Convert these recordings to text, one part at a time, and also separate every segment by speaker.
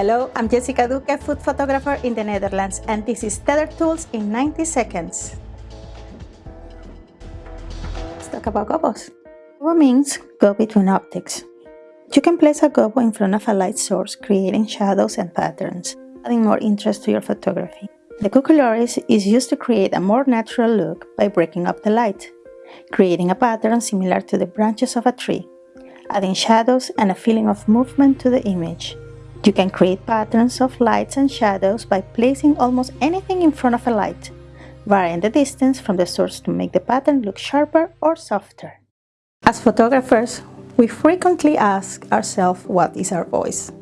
Speaker 1: Hello, I'm Jessica Duque, food photographer in the Netherlands, and this is Tether Tools in 90 seconds. Let's talk about gobos. Gobo means go between optics. You can place a gobo in front of a light source, creating shadows and patterns, adding more interest to your photography. The cucoloris is used to create a more natural look by breaking up the light, creating a pattern similar to the branches of a tree, adding shadows and a feeling of movement to the image. You can create patterns of lights and shadows by placing almost anything in front of a light, varying the distance from the source to make the pattern look sharper or softer. As photographers, we frequently ask ourselves what is our voice.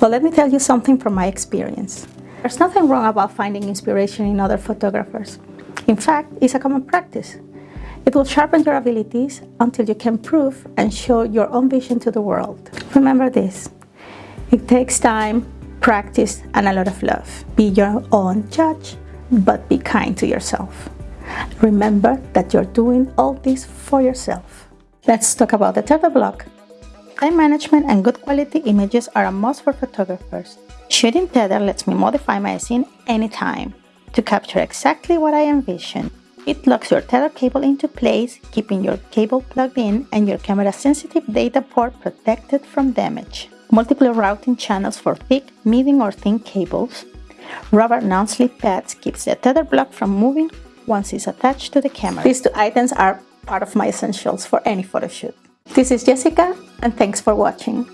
Speaker 1: Well, let me tell you something from my experience. There's nothing wrong about finding inspiration in other photographers. In fact, it's a common practice. It will sharpen your abilities until you can prove and show your own vision to the world. Remember this, it takes time, practice, and a lot of love. Be your own judge, but be kind to yourself. Remember that you're doing all this for yourself. Let's talk about the Tether block. Time management and good quality images are a must for photographers. Shooting Tether lets me modify my scene anytime to capture exactly what I envision. It locks your Tether cable into place, keeping your cable plugged in and your camera sensitive data port protected from damage multiple routing channels for thick, medium or thin cables. Rubber non-slip pads keeps the tether block from moving once it's attached to the camera. These two items are part of my essentials for any photo shoot. This is Jessica and thanks for watching.